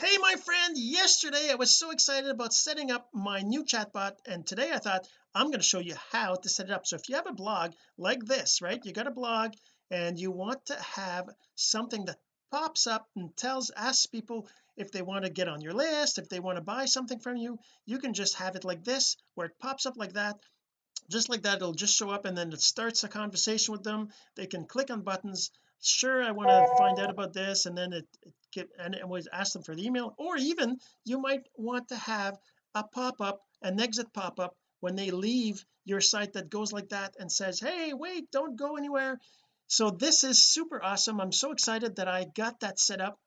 hey my friend yesterday I was so excited about setting up my new chatbot and today I thought I'm going to show you how to set it up. So if you have a blog like this right you got a blog and you want to have something that pops up and tells asks people if they want to get on your list if they want to buy something from you you can just have it like this where it pops up like that. Just like that it'll just show up and then it starts a conversation with them. They can click on buttons. Sure I want to find out about this and then it, it get and always ask them for the email or even you might want to have a pop-up an exit pop-up when they leave your site that goes like that and says hey wait don't go anywhere. So this is super awesome. I'm so excited that I got that set up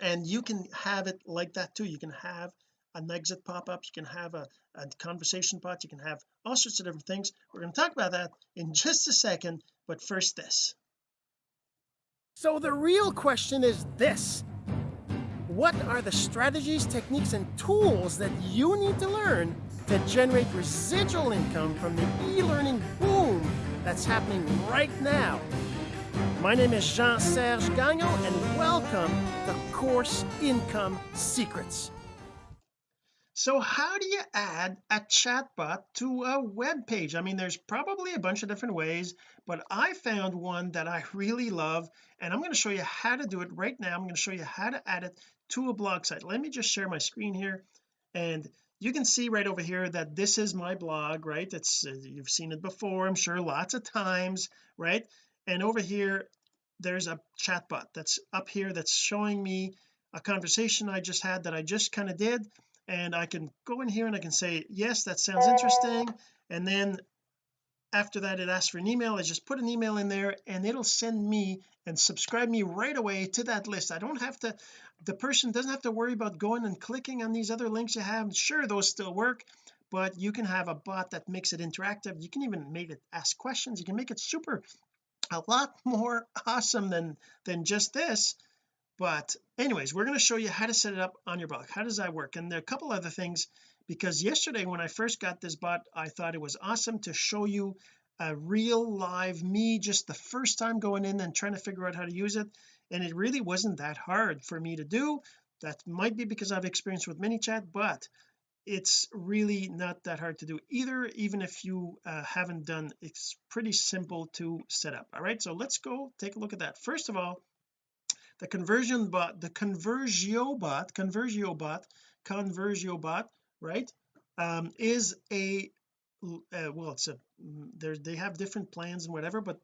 and you can have it like that too. You can have an exit pop-up you can have a, a conversation bot you can have all sorts of different things. We're going to talk about that in just a second but first this so the real question is this. What are the strategies techniques and tools that you need to learn to generate residual income from the e-learning boom that's happening right now? My name is Jean-Serge Gagnon and welcome to Course Income Secrets so how do you add a chatbot to a web page? I mean there's probably a bunch of different ways but I found one that I really love and I'm going to show you how to do it right now. I'm going to show you how to add it to a blog site. Let me just share my screen here and you can see right over here that this is my blog right? It's uh, you've seen it before I'm sure lots of times right? And over here there's a chatbot that's up here that's showing me a conversation I just had that I just kind of did and I can go in here and I can say yes that sounds uh, interesting. And then after that it asks for an email. I just put an email in there and it'll send me and subscribe me right away to that list. I don't have to the person doesn't have to worry about going and clicking on these other links you have. Sure those still work but you can have a bot that makes it interactive. You can even make it ask questions. You can make it super a lot more awesome than than just this but anyways we're going to show you how to set it up on your blog how does that work? And there are a couple other things because yesterday when I first got this bot I thought it was awesome to show you a real live me just the first time going in and trying to figure out how to use it. And it really wasn't that hard for me to do. That might be because I've experience with ManyChat but it's really not that hard to do either even if you uh, haven't done. It's pretty simple to set up. All right so let's go take a look at that. First of all the conversion bot the conversio bot conversio bot conversio bot right um, is a uh, well it's a there they have different plans and whatever but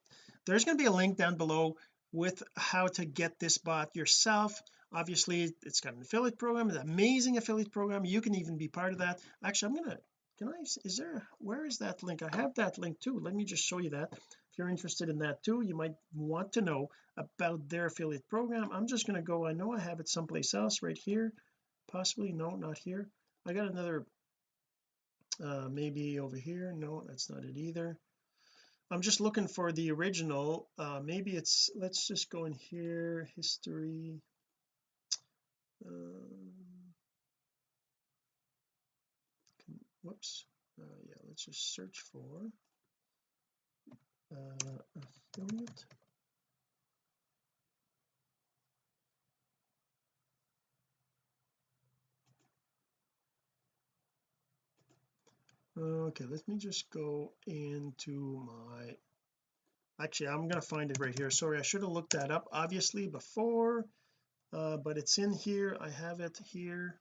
there's going to be a link down below with how to get this bot yourself. Obviously it's got an affiliate program an amazing affiliate program. You can even be part of that. Actually I'm gonna can I is there where is that link? I have that link too. Let me just show you that if you're interested in that too you might want to know about their affiliate program. I'm just going to go I know I have it someplace else right here possibly no not here. I got another uh maybe over here. No that's not it either. I'm just looking for the original uh maybe it's let's just go in here history um, whoops uh, yeah let's just search for uh, affiliate. Okay let me just go into my actually I'm going to find it right here. Sorry I should have looked that up obviously before uh, but it's in here. I have it here.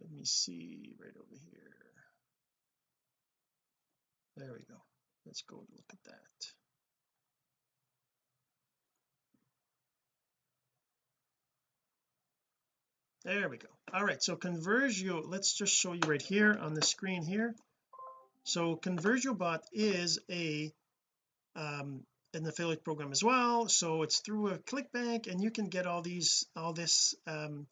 Let me see right over here. There we go let's go look at that. There we go. All right so conversio let's just show you right here on the screen here. So conversio bot is a um an affiliate program as well. So it's through a clickbank and you can get all these all this um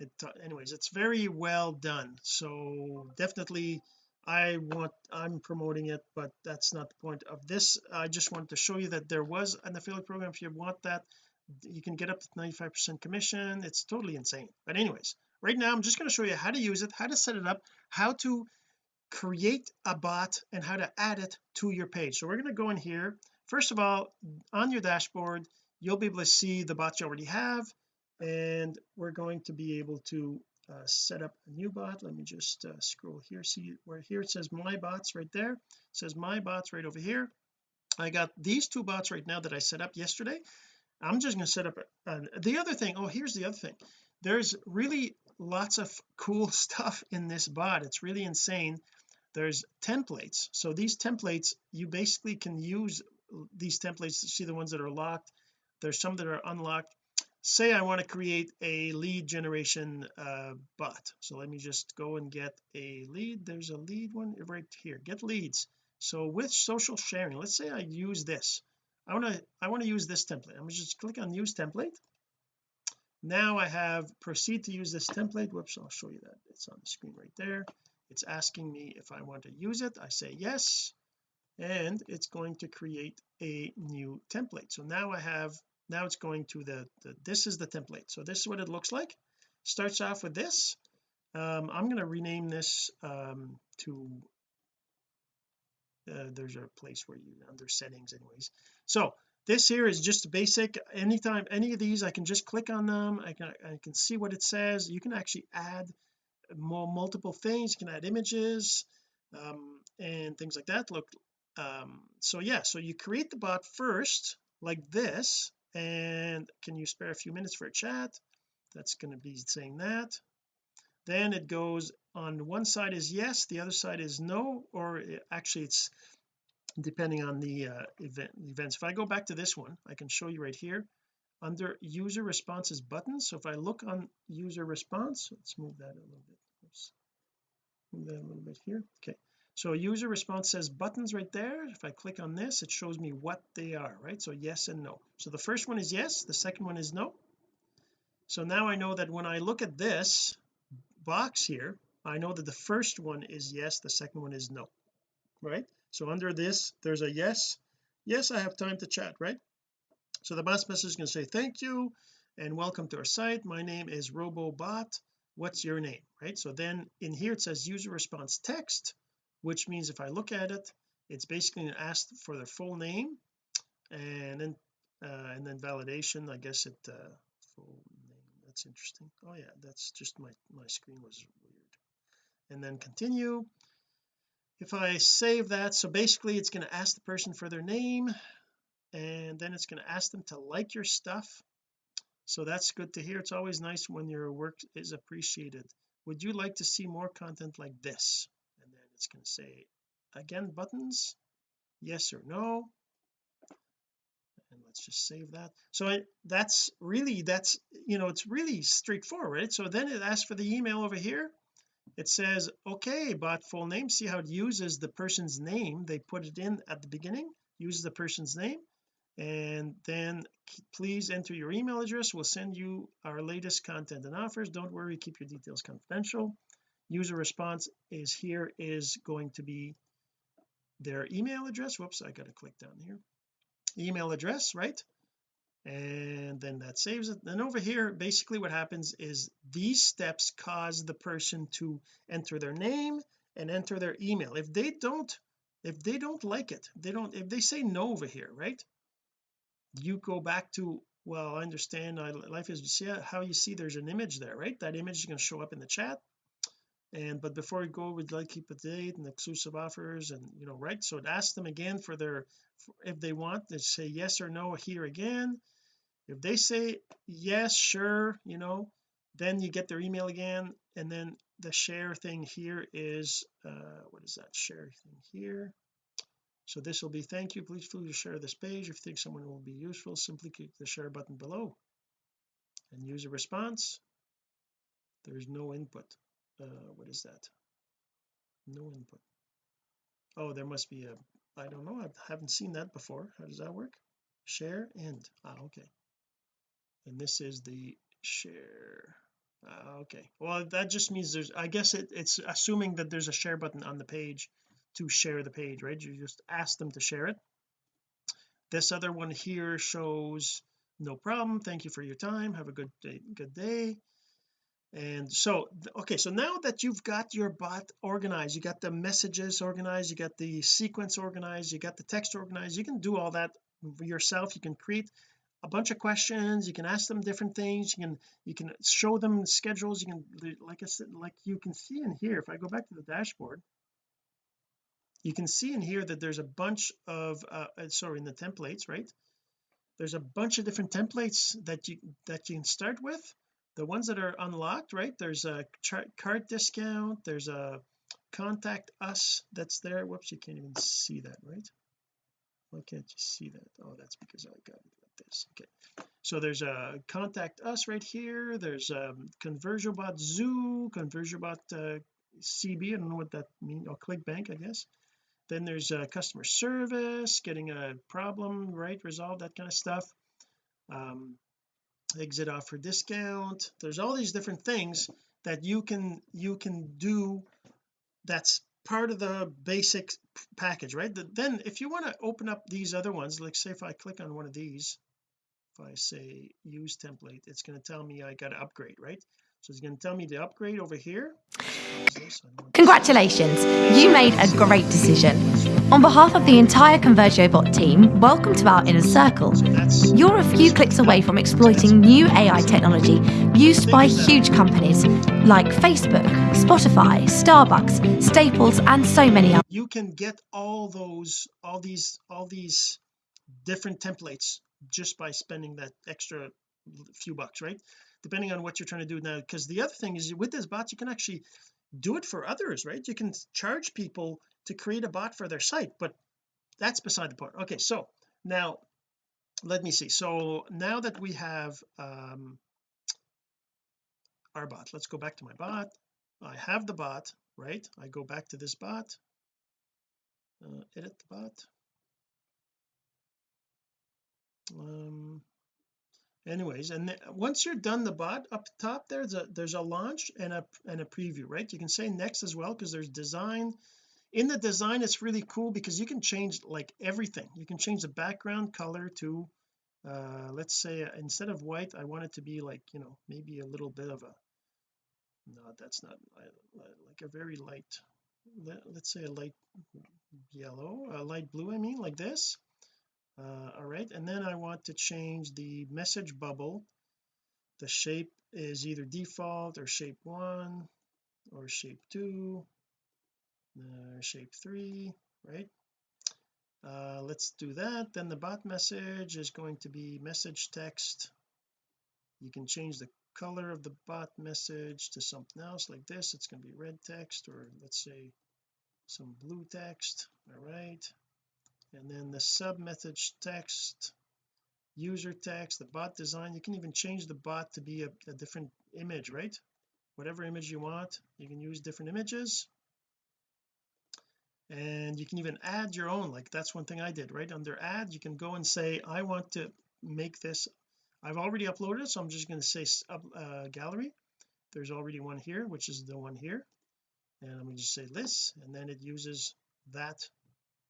it anyways it's very well done. So definitely I want I'm promoting it but that's not the point of this. I just wanted to show you that there was an affiliate program. If you want that you can get up to 95 percent commission. It's totally insane. But anyways right now I'm just going to show you how to use it how to set it up how to create a bot and how to add it to your page. So we're going to go in here. First of all on your dashboard you'll be able to see the bots you already have and we're going to be able to uh, set up a new bot. Let me just uh, scroll here see where here it says my bots right there. It says my bots right over here. I got these two bots right now that I set up yesterday. I'm just going to set up a, the other thing oh here's the other thing. There's really lots of cool stuff in this bot. It's really insane. There's templates. So these templates you basically can use these templates to see the ones that are locked. There's some that are unlocked say I want to create a lead generation uh, bot. So let me just go and get a lead. There's a lead one right here. Get leads. So with social sharing let's say I use this. I want to I want to use this template. I'm just click on use template. Now I have proceed to use this template. Whoops I'll show you that. It's on the screen right there. It's asking me if I want to use it. I say yes. And it's going to create a new template. So now I have now it's going to the, the this is the template. So this is what it looks like. Starts off with this. Um, I'm going to rename this um, to uh, there's a place where you under settings anyways. So this here is just basic. Anytime any of these I can just click on them. I can I can see what it says. You can actually add more multiple things. You can add images um, and things like that. Look um, so yeah so you create the bot first like this and can you spare a few minutes for a chat? That's going to be saying that. Then it goes on one side is yes the other side is no or actually it's depending on the uh, event events. If I go back to this one I can show you right here. Under user responses buttons so if I look on user response let's move that a little bit. Oops. move that a little bit here. Okay so user response says buttons right there. If I click on this it shows me what they are right? So yes and no. So the first one is yes the second one is no. So now I know that when I look at this box here I know that the first one is yes the second one is no right? So under this there's a yes. Yes I have time to chat right? So the boss message is going to say thank you and welcome to our site. My name is robobot. What's your name? Right? So then in here it says user response text which means if I look at it it's basically asked for their full name and then uh, and then validation. I guess it uh, full name. That's interesting. Oh yeah that's just my my screen was weird. And then continue. If I save that so basically it's going to ask the person for their name and then it's going to ask them to like your stuff. So that's good to hear. It's always nice when your work is appreciated. Would you like to see more content like this it's going to say again buttons yes or no. And let's just save that. So that's really that's you know it's really straightforward so then it asks for the email over here. It says okay bot full name see how it uses the person's name. They put it in at the beginning uses the person's name. And then please enter your email address. We'll send you our latest content and offers. Don't worry keep your details confidential user response is here is going to be their email address. Whoops I got to click down here. Email address right? And then that saves it. Then over here basically what happens is these steps cause the person to enter their name and enter their email. If they don't if they don't like it they don't if they say no over here right? You go back to well I understand I, life is see how you see there's an image there right? That image is going to show up in the chat and but before we go we'd like to keep a date and exclusive offers and you know right? So it asks them again for their if they want they say yes or no here again. If they say yes sure you know then you get their email again. And then the share thing here is uh what is that share thing here? So this will be thank you. Please to share this page. If you think someone will be useful simply click the share button below and use a response. There's no input uh what is that? No input. Oh there must be a I don't know I haven't seen that before. How does that work? Share end ah okay. And this is the share uh, okay. Well that just means there's I guess it, it's assuming that there's a share button on the page to share the page right? You just ask them to share it. This other one here shows no problem. Thank you for your time. Have a good day good day and so okay so now that you've got your bot organized you got the messages organized you got the sequence organized you got the text organized you can do all that yourself. You can create a bunch of questions you can ask them different things you can you can show them schedules you can like I said like you can see in here if I go back to the dashboard you can see in here that there's a bunch of uh, uh sorry in the templates right? There's a bunch of different templates that you that you can start with the ones that are unlocked right? There's a card discount there's a contact us that's there. Whoops you can't even see that right? Why can't you see that? Oh that's because I got it like this. Okay. So there's a contact us right here. There's a um, conversiobot zoo conversiobot uh, CB I don't know what that means or ClickBank I guess. Then there's a customer service getting a problem right? Resolved that kind of stuff. Um, exit offer discount. There's all these different things that you can you can do that's part of the basic package right? Then if you want to open up these other ones like say if I click on one of these if I say use template it's going to tell me I got to upgrade right so it's going to tell me to upgrade over here Congratulations, you made a great decision. On behalf of the entire ConversioBot team, welcome to our inner circle. You're a few clicks away from exploiting new AI technology used by huge companies like Facebook, Spotify, Starbucks, Staples, and so many others. You can get all those, all these, all these different templates just by spending that extra few bucks, right? Depending on what you're trying to do now. Because the other thing is with this bot you can actually do it for others right? You can charge people to create a bot for their site but that's beside the point. Okay so now let me see. So now that we have um our bot let's go back to my bot. I have the bot right? I go back to this bot. Uh, edit the bot. Um anyways and once you're done the bot up top there's a there's a launch and a and a preview right? You can say next as well because there's design. In the design it's really cool because you can change like everything. You can change the background color to uh let's say uh, instead of white I want it to be like you know maybe a little bit of a no that's not like a very light let's say a light yellow a light blue I mean like this uh, all right and then I want to change the message bubble. The shape is either default or shape one or shape two uh, shape three right? Uh, let's do that. Then the bot message is going to be message text. You can change the color of the bot message to something else like this. It's going to be red text or let's say some blue text. All right and then the sub message text user text the bot design you can even change the bot to be a, a different image right? Whatever image you want you can use different images. And you can even add your own like that's one thing I did right? Under add you can go and say I want to make this I've already uploaded it so I'm just going to say uh, gallery. There's already one here which is the one here. And I'm going to just say this and then it uses that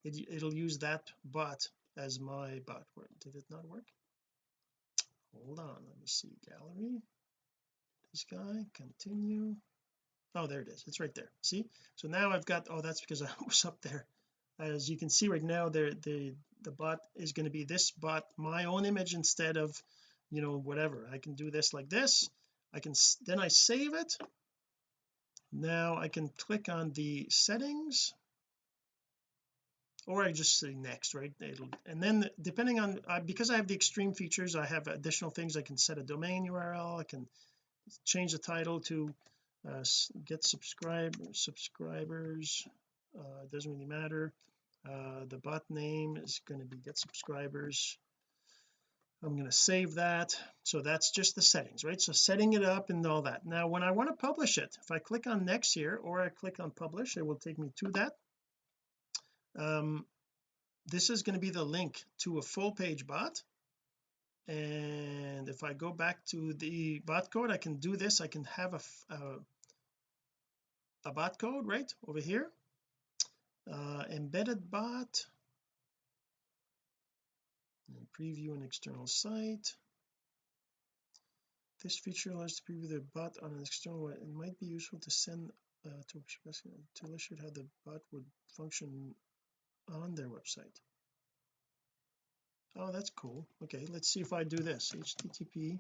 it, it'll use that bot as my bot did it not work? Hold on let me see. Gallery. This guy continue. Oh there it is. It's right there. See? So now I've got oh that's because I was up there. As you can see right now there the the bot is going to be this bot my own image instead of you know whatever. I can do this like this. I can then I save it. Now I can click on the settings or I just say next right? It'll and then depending on uh, because I have the extreme features I have additional things. I can set a domain URL I can change the title to uh, get subscribe subscribers uh, doesn't really matter. Uh, the bot name is going to be get subscribers. I'm going to save that. So that's just the settings right? So setting it up and all that. Now when I want to publish it if I click on next here or I click on publish it will take me to that um this is going to be the link to a full page bot. And if I go back to the bot code I can do this. I can have a a, a bot code right over here. Uh, embedded bot. And preview an external site. This feature allows to preview the bot on an external it might be useful to send uh, to, to illustrate how the bot would function on their website. Oh that's cool. Okay let's see if I do this. Http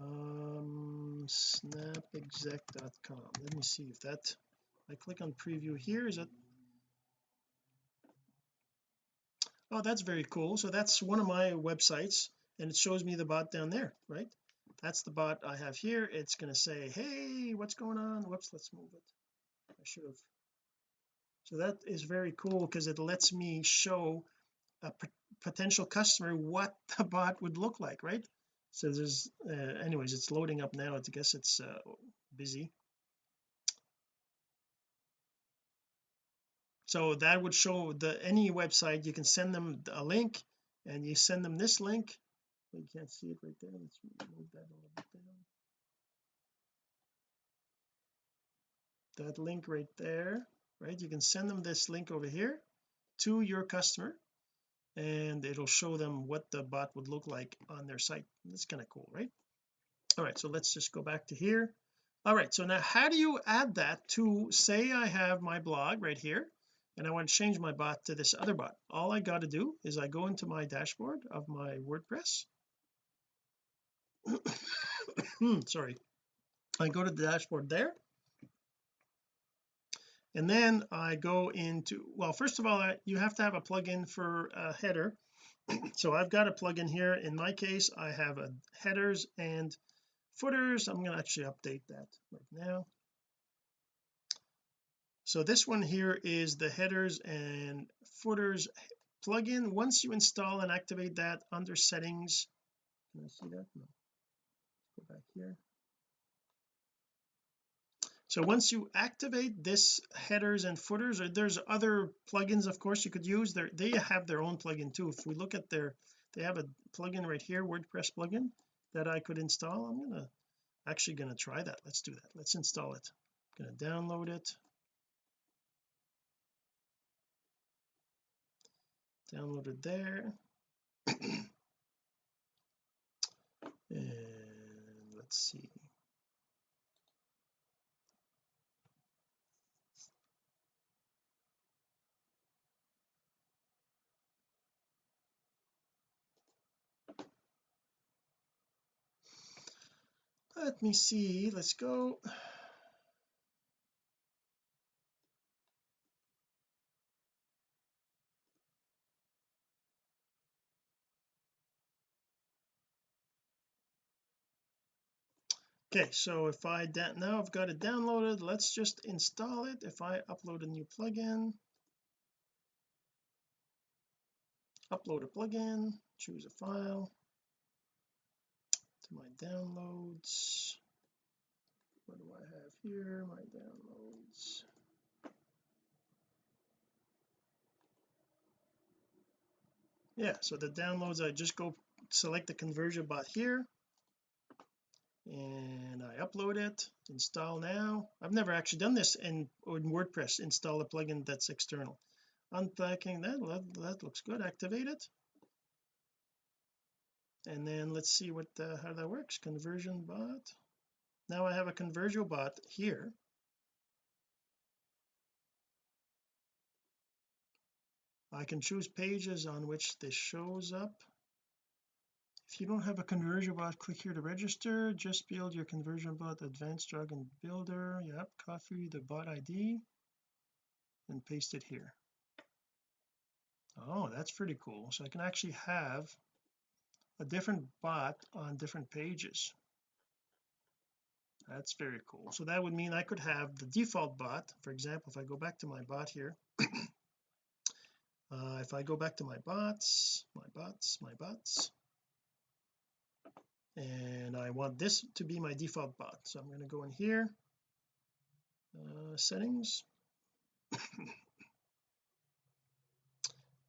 um snapexec.com let me see if that I click on preview here is that oh that's very cool. So that's one of my websites and it shows me the bot down there right? That's the bot I have here. It's going to say hey what's going on? Whoops let's move it. I should have so that is very cool because it lets me show a potential customer what the bot would look like right? So there's uh, anyways it's loading up now. I guess it's uh, busy. So that would show the any website you can send them a link and you send them this link. You can't see it right there. Let's move that a little bit down. That link right there right? You can send them this link over here to your customer and it'll show them what the bot would look like on their site. That's kind of cool right? All right so let's just go back to here. All right so now how do you add that to say I have my blog right here and I want to change my bot to this other bot? All I got to do is I go into my dashboard of my WordPress. Sorry. I go to the dashboard there and then I go into well first of all you have to have a plugin for a header. So I've got a plugin here. In my case I have a headers and footers. I'm going to actually update that right now. So this one here is the headers and footers plugin. Once you install and activate that under settings can I see that? No. Go back here so once you activate this headers and footers or there's other plugins of course you could use. There they have their own plugin too. If we look at their they have a plugin right here WordPress plugin that I could install. I'm gonna actually gonna try that. Let's do that. Let's install it. I'm gonna download it. Download it there. And let's see let me see. Let's go. Okay so if I now I've got it downloaded let's just install it. If I upload a new plugin upload a plugin choose a file to my downloads. What do I have here? My downloads. Yeah so the downloads I just go select the conversion bot here. And I upload it install now. I've never actually done this in, in WordPress install a plugin that's external. Unpacking that that looks good activate it and then let's see what how that works. Conversion bot. Now I have a conversion bot here. I can choose pages on which this shows up. If you don't have a conversion bot click here to register. Just build your conversion bot advanced dragon builder. Yep copy the bot ID and paste it here. Oh that's pretty cool. So I can actually have a different bot on different pages. That's very cool. So that would mean I could have the default bot. For example if I go back to my bot here uh, if I go back to my bots my bots my bots and I want this to be my default bot. So I'm going to go in here uh, settings.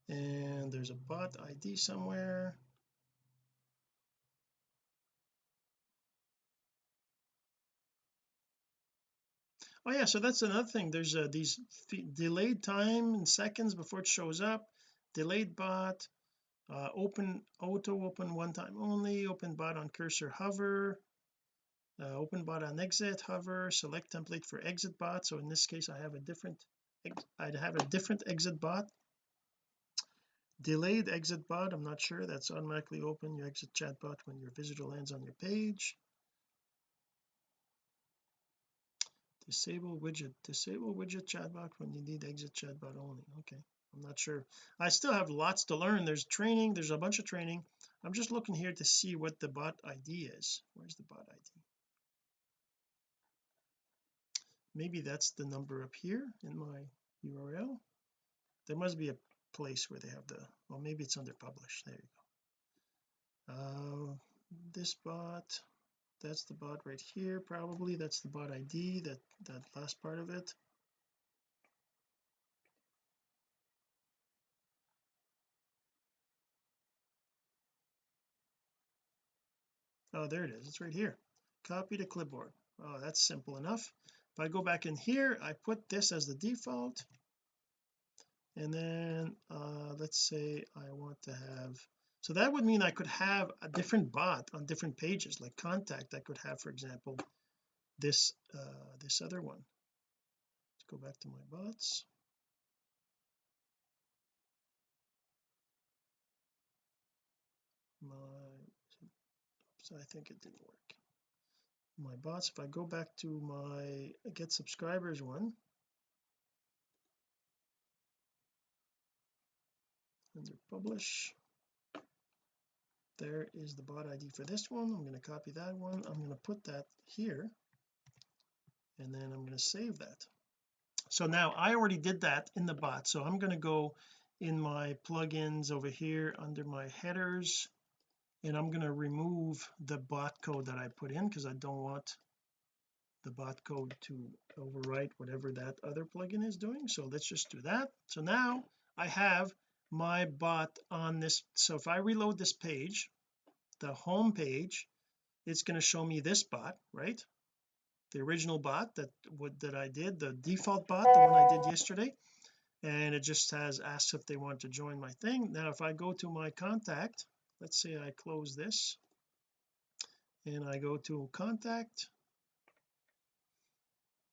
And there's a bot ID somewhere oh yeah so that's another thing. There's uh, these delayed time in seconds before it shows up delayed bot uh, open auto open one time only open bot on cursor hover uh, open bot on exit hover select template for exit bot. So in this case I have a different I'd have a different exit bot. Delayed exit bot I'm not sure. That's automatically open your exit chatbot when your visitor lands on your page disable widget disable widget chatbot when you need exit chatbot only. Okay I'm not sure. I still have lots to learn. There's training there's a bunch of training. I'm just looking here to see what the bot ID is. Where's the bot ID maybe that's the number up here in my URL there must be a place where they have the well maybe it's under publish. There you go. Uh, this bot that's the bot right here probably. That's the bot ID that that last part of it. Oh there it is. It's right here. Copy to clipboard. Oh that's simple enough. If I go back in here I put this as the default. And then uh let's say I want to have so that would mean I could have a different bot on different pages like contact I could have for example this uh this other one. Let's go back to my bots. My so I think it didn't work. My bots if I go back to my get subscribers one. Under publish there is the bot ID for this one. I'm going to copy that one. I'm going to put that here and then I'm going to save that. So now I already did that in the bot. So I'm going to go in my plugins over here under my headers and I'm going to remove the bot code that I put in because I don't want the bot code to overwrite whatever that other plugin is doing. So let's just do that. So now I have my bot on this so if I reload this page the home page it's going to show me this bot right? The original bot that would that I did the default bot the one I did yesterday. And it just has asked if they want to join my thing. Now if I go to my contact let's say I close this and I go to contact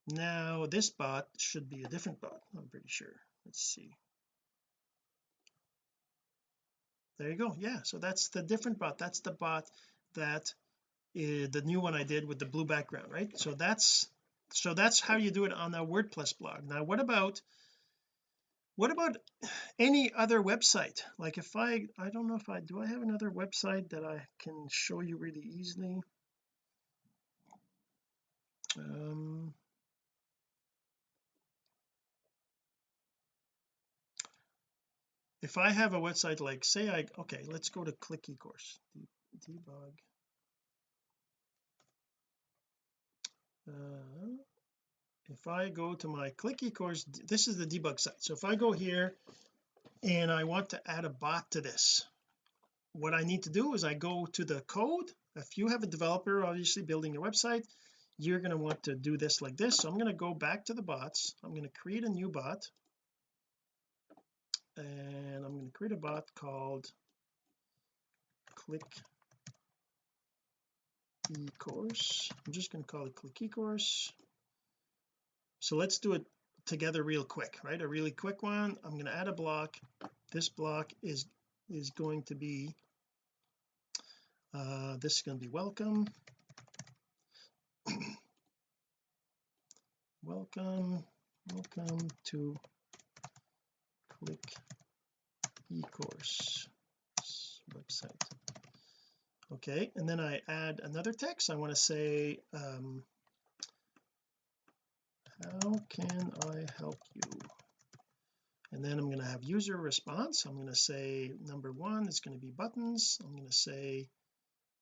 now this bot should be a different bot I'm pretty sure. Let's see there you go. Yeah. So that's the different bot. That's the bot that is the new one I did with the blue background right? So that's so that's how you do it on a WordPress blog. Now what about what about any other website? Like if I I don't know if I do I have another website that I can show you really easily? Um if I have a website like say I okay let's go to click ecourse debug. Uh, if I go to my click ecourse this is the debug site. So if I go here and I want to add a bot to this what I need to do is I go to the code. If you have a developer obviously building your website you're going to want to do this like this. So I'm going to go back to the bots. I'm going to create a new bot and I'm going to create a bot called click e-course. I'm just going to call it click e-course. So let's do it together real quick right? A really quick one. I'm going to add a block. This block is is going to be uh this is going to be welcome. Welcome welcome to click e-course website. Okay and then I add another text. I want to say um how can I help you? And then I'm going to have user response. I'm going to say number one is going to be buttons. I'm going to say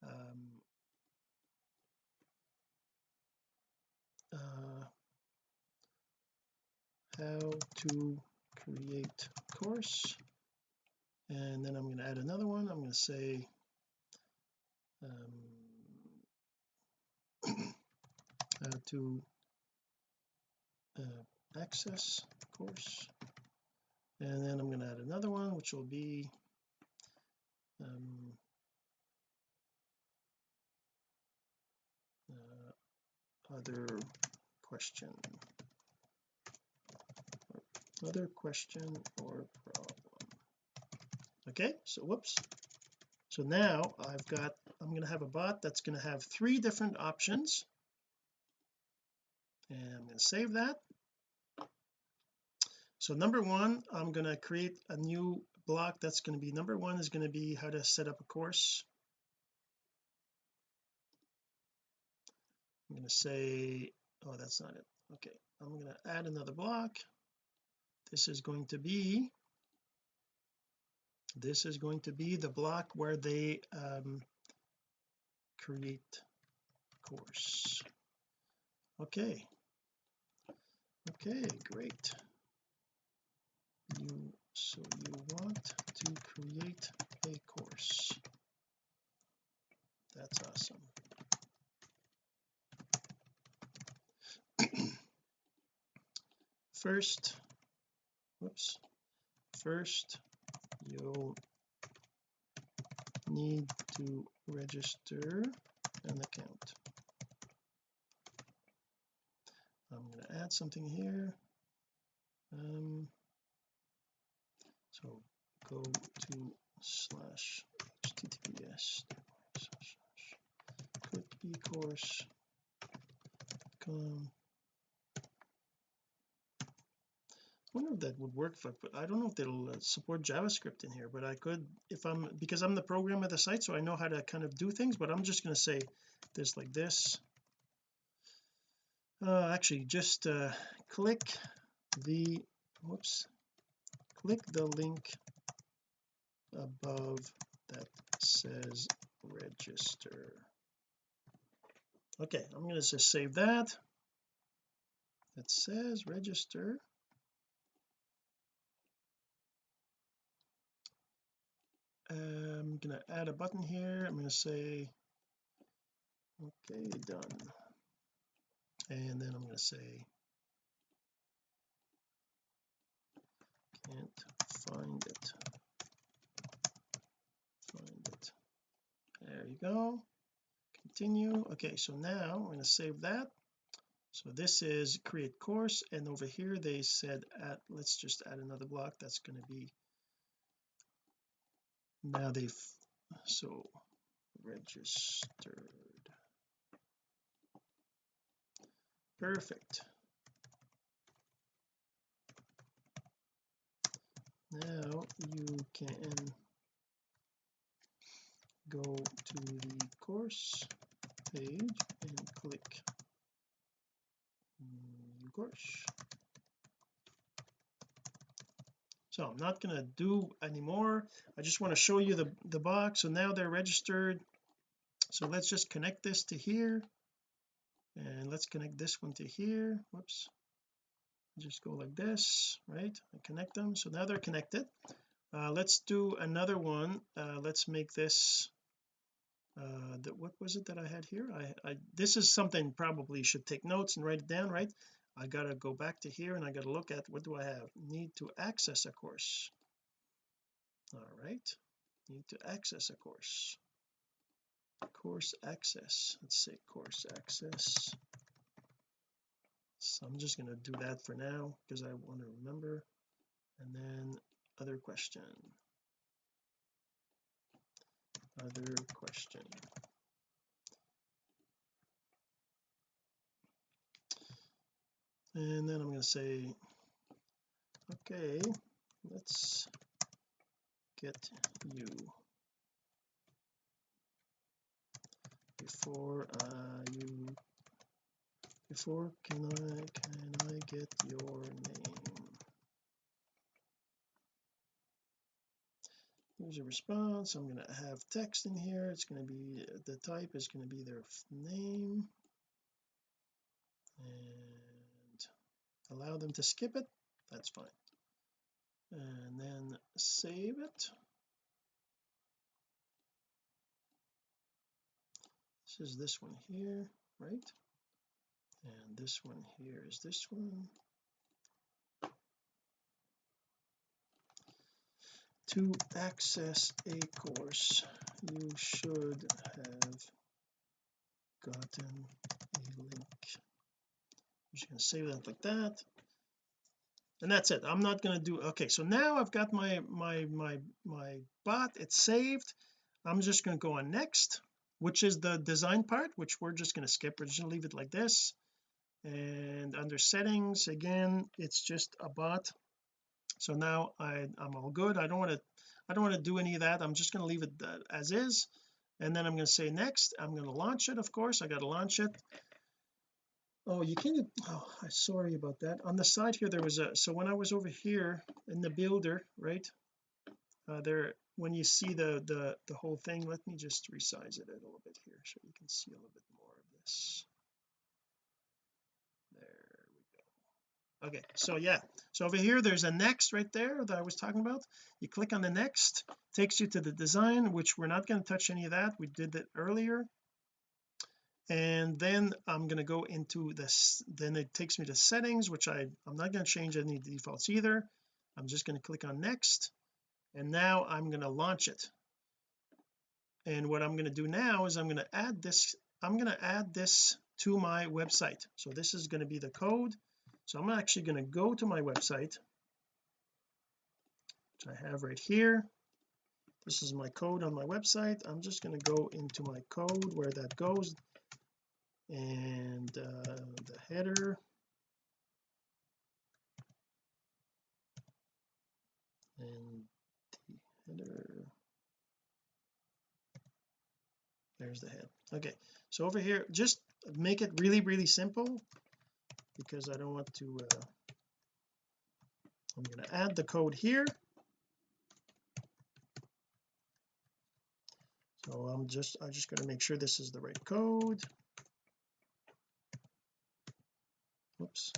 um, uh, how to create course. And then I'm going to add another one. I'm going to say um, how to uh, access course. And then I'm going to add another one which will be um, uh, other question other question or problem? Okay so whoops. So now I've got I'm going to have a bot that's going to have three different options. And I'm going to save that. So number one I'm going to create a new block that's going to be number one is going to be how to set up a course. I'm going to say oh that's not it. Okay I'm going to add another block this is going to be this is going to be the block where they um, create course. Okay. Okay great. You so you want to create a course. That's awesome. First whoops. First you'll need to register an account. I'm going to add something here. Um so go to slash https clickecourse.com I wonder if that would work if I I don't know if they'll uh, support JavaScript in here but I could if I'm because I'm the programmer of the site so I know how to kind of do things but I'm just going to say this like this. Uh, actually just uh, click the whoops click the link above that says register. Okay I'm going to just save that. That says register Um, I'm going to add a button here. I'm to say okay done. And then I'm to say can't find it. Find it. There you go. Continue. Okay so now I'm going to save that. So this is create course and over here they said at let's just add another block. That's going to be now they've so registered. Perfect. Now you can go to the course page and click new course so I'm not going to do anymore. I just want to show you the the box. So now they're registered. So let's just connect this to here. And let's connect this one to here. Whoops. Just go like this right? And connect them. So now they're connected. Uh, let's do another one. Uh, let's make this uh that what was it that I had here? I, I this is something probably should take notes and write it down right I gotta go back to here and I gotta look at what do I have? Need to access a course. All right. Need to access a course. Course access. Let's say course access. So I'm just going to do that for now because I want to remember. And then other question. Other question and then I'm going to say okay let's get you. Before uh, you before can I can I get your name? Here's a response. I'm going to have text in here. It's going to be the type is going to be their name. And allow them to skip it that's fine. And then save it. This is this one here right? And this one here is this one. To access a course you should have gotten a link just going to save that like that. And that's it. I'm not going to do okay so now I've got my my my my bot it's saved. I'm just going to go on next which is the design part which we're just going to skip. We're just going to leave it like this. And under settings again it's just a bot. So now I I'm all good. I don't want to I don't want to do any of that. I'm just going to leave it uh, as is. And then I'm going to say next. I'm going to launch it of course. I got to launch it oh you can't oh I'm sorry about that. On the side here there was a so when I was over here in the builder right uh, there when you see the the the whole thing let me just resize it a little bit here so you can see a little bit more of this. There we go. Okay so yeah so over here there's a next right there that I was talking about. You click on the next takes you to the design which we're not going to touch any of that. We did it earlier and then I'm going to go into this then it takes me to settings which I I'm not going to change any defaults either. I'm just going to click on next and now I'm going to launch it. And what I'm going to do now is I'm going to add this I'm going to add this to my website. So this is going to be the code. So I'm actually going to go to my website which I have right here. This is my code on my website. I'm just going to go into my code where that goes and uh, the header. And the header. There's the head. Okay so over here just make it really really simple because I don't want to uh, I'm going to add the code here. So I'm just I'm just going to make sure this is the right code whoops.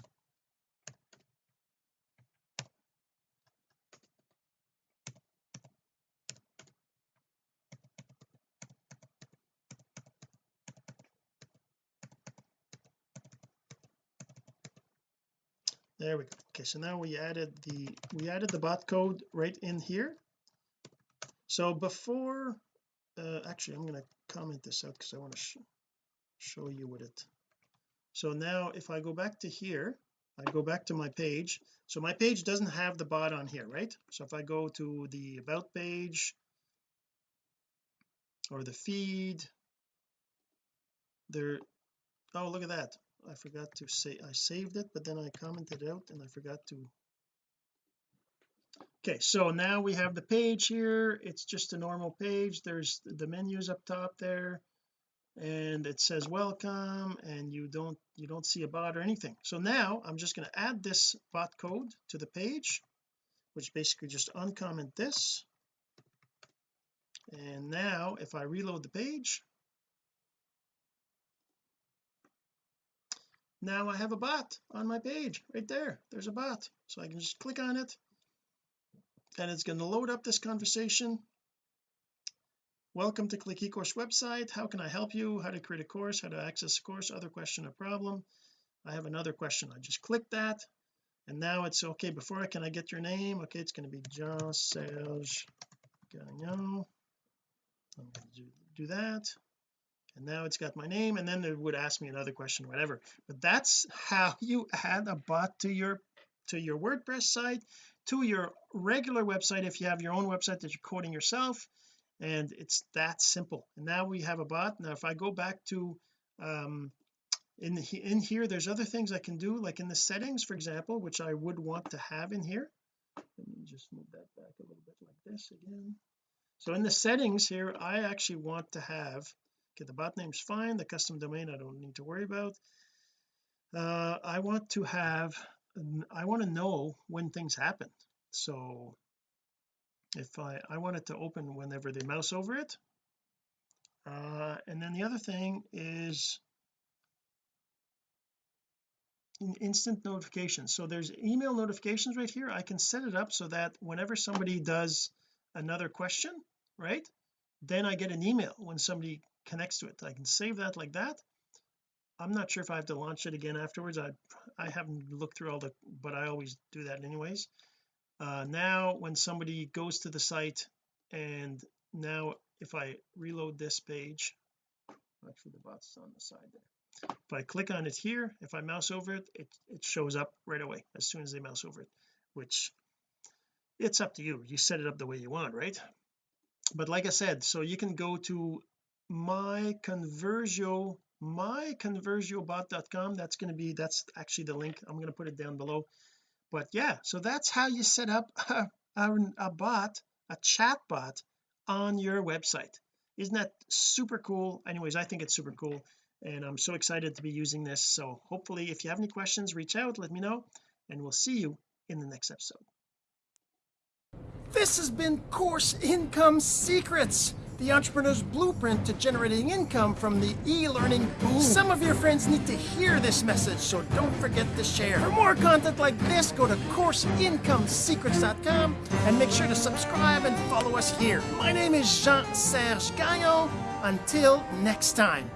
There we go. Okay so now we added the we added the bot code right in here. So before uh, actually I'm going to comment this out because I want to sh show you what it so now if I go back to here I go back to my page. So my page doesn't have the bot on here right? So if I go to the about page or the feed there oh look at that. I forgot to say I saved it but then I commented out and I forgot to. Okay so now we have the page here. It's just a normal page. There's the menus up top there and it says welcome and you don't you don't see a bot or anything. So now I'm just going to add this bot code to the page which basically just uncomment this. And now if I reload the page now I have a bot on my page right there. There's a bot so I can just click on it and it's going to load up this conversation welcome to click ecourse website. How can I help you? How to create a course? How to access a course? Other question or problem. I have another question. I just click that and now it's okay. Before I can I get your name? Okay it's going to be Jean Serge Gagnon. I'm going to do, do that. And now it's got my name and then it would ask me another question whatever. But that's how you add a bot to your to your WordPress site to your regular website if you have your own website that you're coding yourself and it's that simple. And now we have a bot. Now if I go back to um in the, in here there's other things I can do like in the settings for example which I would want to have in here. Let me just move that back a little bit like this again. So in the settings here I actually want to have okay the bot name's fine the custom domain I don't need to worry about. Uh I want to have I want to know when things happen so if I I want it to open whenever they mouse over it. Uh, and then the other thing is instant notifications. So there's email notifications right here. I can set it up so that whenever somebody does another question right then I get an email when somebody connects to it. I can save that like that. I'm not sure if I have to launch it again afterwards. I I haven't looked through all the but I always do that anyways uh, now when somebody goes to the site and now if I reload this page actually the bot's on the side there. If I click on it here if I mouse over it it, it shows up right away as soon as they mouse over it which it's up to you. You set it up the way you want right? But like I said so you can go to my conversio myconversiobot.com that's going to be that's actually the link. I'm going to put it down below but yeah so that's how you set up a, a, a bot a chat bot on your website. Isn't that super cool? Anyways I think it's super cool and I'm so excited to be using this. So hopefully if you have any questions reach out let me know and we'll see you in the next episode. This has been Course Income Secrets the entrepreneur's blueprint to generating income from the e-learning boom. Some of your friends need to hear this message, so don't forget to share. For more content like this, go to CourseIncomeSecrets.com and make sure to subscribe and follow us here. My name is Jean-Serge Gagnon. Until next time.